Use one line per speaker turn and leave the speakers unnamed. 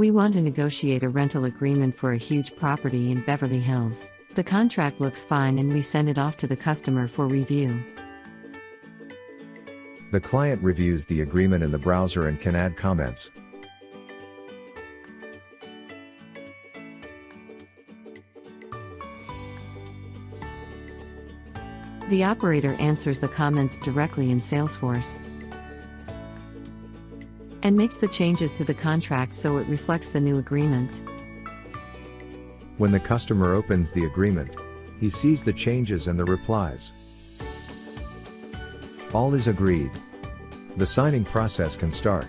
We want to negotiate a rental agreement for a huge property in Beverly Hills. The contract looks fine and we send it off to the customer for review.
The client reviews the agreement in the browser and can add comments.
The operator answers the comments directly in Salesforce and makes the changes to the contract so it reflects the new agreement.
When the customer opens the agreement, he sees the changes and the replies. All is agreed. The signing process can start.